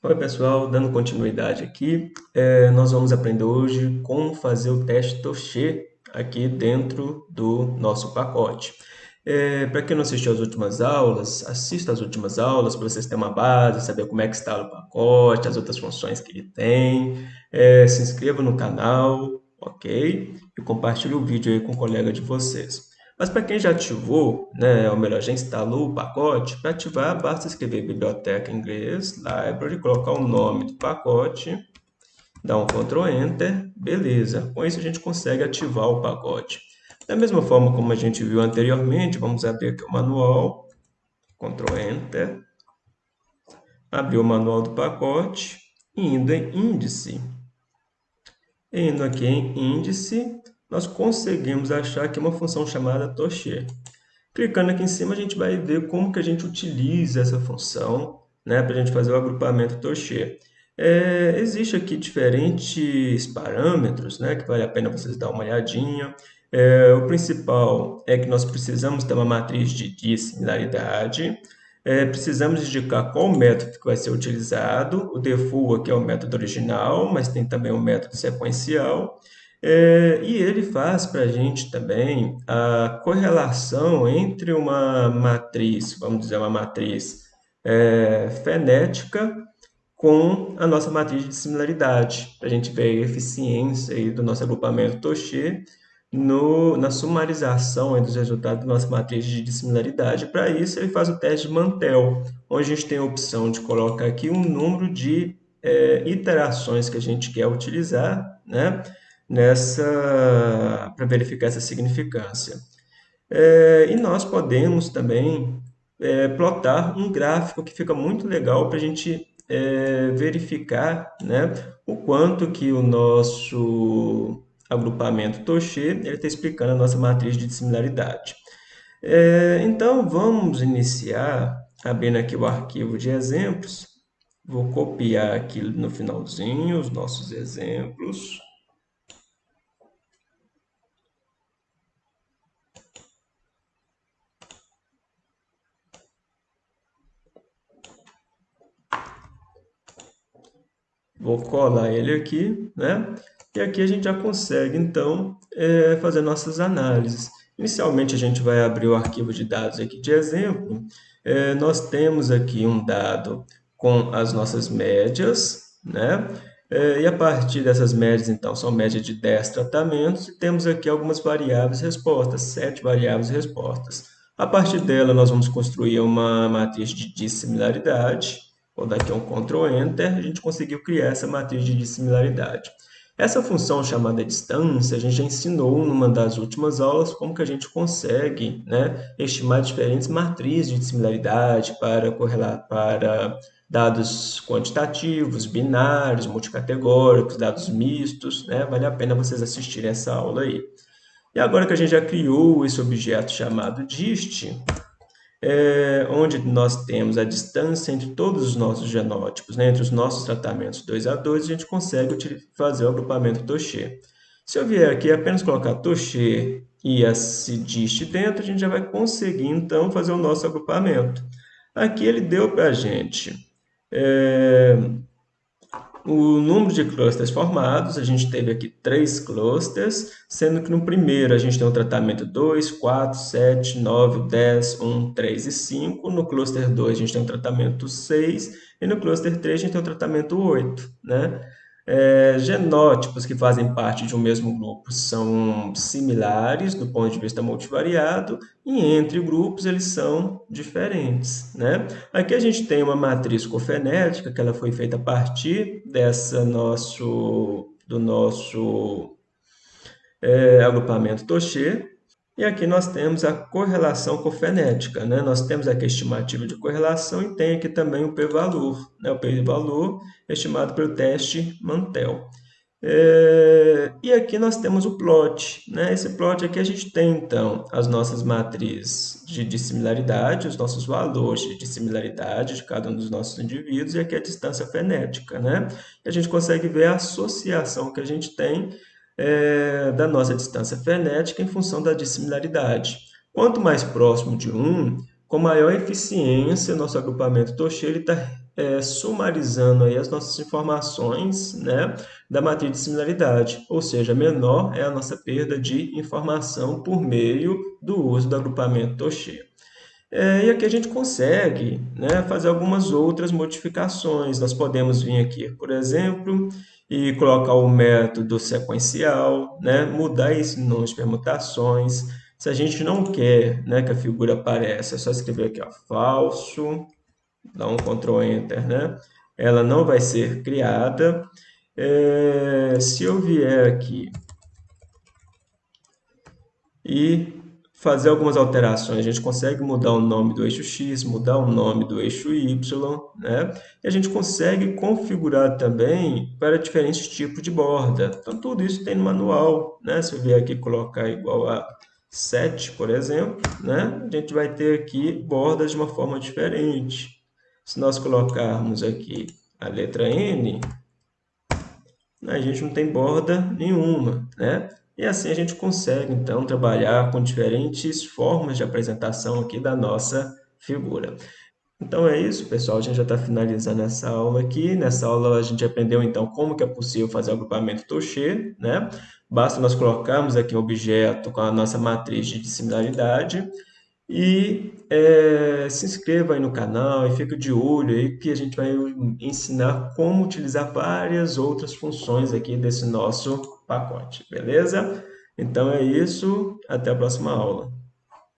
Oi pessoal, dando continuidade aqui, é, nós vamos aprender hoje como fazer o teste Toche aqui dentro do nosso pacote. É, para quem não assistiu às últimas aulas, assista às últimas aulas para vocês terem uma base, saber como é que está o pacote, as outras funções que ele tem. É, se inscreva no canal, ok? E compartilhe o vídeo aí com o colega de vocês. Mas para quem já ativou, né, ou melhor, já instalou o pacote, para ativar basta escrever biblioteca em inglês, library, colocar o nome do pacote, dar um Ctrl Enter, beleza. Com isso a gente consegue ativar o pacote. Da mesma forma como a gente viu anteriormente, vamos abrir aqui o manual, Ctrl Enter, abrir o manual do pacote, indo em índice. Indo aqui em índice, nós conseguimos achar aqui uma função chamada Toche. Clicando aqui em cima, a gente vai ver como que a gente utiliza essa função né, para a gente fazer o agrupamento Toche. É, Existe aqui diferentes parâmetros né, que vale a pena vocês dar uma olhadinha. É, o principal é que nós precisamos ter uma matriz de dissimilaridade. É, precisamos indicar qual método que vai ser utilizado. O default aqui é o método original, mas tem também o método sequencial. É, e ele faz para a gente também a correlação entre uma matriz, vamos dizer, uma matriz é, fenética com a nossa matriz de similaridade, para a gente ver a eficiência aí do nosso agrupamento Toche no, na sumarização dos resultados da nossa matriz de dissimilaridade. Para isso, ele faz o teste de Mantel, onde a gente tem a opção de colocar aqui um número de é, iterações que a gente quer utilizar, né? Nessa para verificar essa significância. É, e nós podemos também é, plotar um gráfico que fica muito legal para a gente é, verificar né, o quanto que o nosso agrupamento Toche está explicando a nossa matriz de dissimilaridade. É, então, vamos iniciar abrindo aqui o arquivo de exemplos. Vou copiar aqui no finalzinho os nossos exemplos. Vou colar ele aqui, né? E aqui a gente já consegue, então, é, fazer nossas análises. Inicialmente, a gente vai abrir o arquivo de dados aqui de exemplo. É, nós temos aqui um dado com as nossas médias, né? É, e a partir dessas médias, então, são médias de 10 tratamentos, e temos aqui algumas variáveis respostas, 7 variáveis respostas. A partir dela, nós vamos construir uma matriz de dissimilaridade, Vou dar aqui um Ctrl Enter, a gente conseguiu criar essa matriz de dissimilaridade. Essa função chamada distância, a gente já ensinou numa das últimas aulas como que a gente consegue né, estimar diferentes matrizes de dissimilaridade para correlar para dados quantitativos, binários, multicategóricos, dados mistos, né? Vale a pena vocês assistirem essa aula aí. E agora que a gente já criou esse objeto chamado dist, é, onde nós temos a distância entre todos os nossos genótipos, né, entre os nossos tratamentos 2 a 2, a gente consegue fazer o agrupamento Toche. Se eu vier aqui apenas colocar Toche e a CIDIST dentro, a gente já vai conseguir, então, fazer o nosso agrupamento. Aqui ele deu para a gente é, o número de clusters formados, a gente teve aqui três clusters, sendo que no primeiro a gente tem o tratamento 2, 4, 7, 9, 10, 1, 3 e 5. No cluster 2 a gente tem o tratamento 6 e no cluster 3 a gente tem o tratamento 8. Né? É, genótipos que fazem parte de um mesmo grupo são similares do ponto de vista multivariado e entre grupos eles são diferentes. Né? Aqui a gente tem uma matriz cofenética que ela foi feita a partir dessa nosso, do nosso é, agrupamento Toche, e aqui nós temos a correlação cofenética. Né? Nós temos aqui a estimativa de correlação e tem aqui também o p-valor. Né? O p-valor estimado pelo teste Mantel. É... E aqui nós temos o plot. Né? Esse plot aqui a gente tem, então, as nossas matrizes de dissimilaridade, os nossos valores de dissimilaridade de cada um dos nossos indivíduos, e aqui a distância fenética. Né? E a gente consegue ver a associação que a gente tem é, da nossa distância frenética em função da dissimilaridade. Quanto mais próximo de 1, com maior eficiência, nosso agrupamento Toche está é, sumarizando aí as nossas informações né, da matriz de similaridade, ou seja, menor é a nossa perda de informação por meio do uso do agrupamento Toche. É, e aqui a gente consegue né, fazer algumas outras modificações. Nós podemos vir aqui, por exemplo, e colocar o método sequencial, né, mudar esse número de permutações. Se a gente não quer né, que a figura apareça, é só escrever aqui, ó, falso, dá um Ctrl Enter, né? Ela não vai ser criada. É, se eu vier aqui e fazer algumas alterações. A gente consegue mudar o nome do eixo X, mudar o nome do eixo Y, né? E a gente consegue configurar também para diferentes tipos de borda. Então, tudo isso tem no manual, né? Se eu vier aqui colocar igual a 7, por exemplo, né? A gente vai ter aqui bordas de uma forma diferente. Se nós colocarmos aqui a letra N, a gente não tem borda nenhuma, né? E assim a gente consegue, então, trabalhar com diferentes formas de apresentação aqui da nossa figura. Então é isso, pessoal. A gente já está finalizando essa aula aqui. Nessa aula a gente aprendeu, então, como que é possível fazer o agrupamento Touché, né? Basta nós colocarmos aqui um objeto com a nossa matriz de similaridade e é, se inscreva aí no canal e fique de olho aí que a gente vai ensinar como utilizar várias outras funções aqui desse nosso pacote, beleza? Então é isso, até a próxima aula.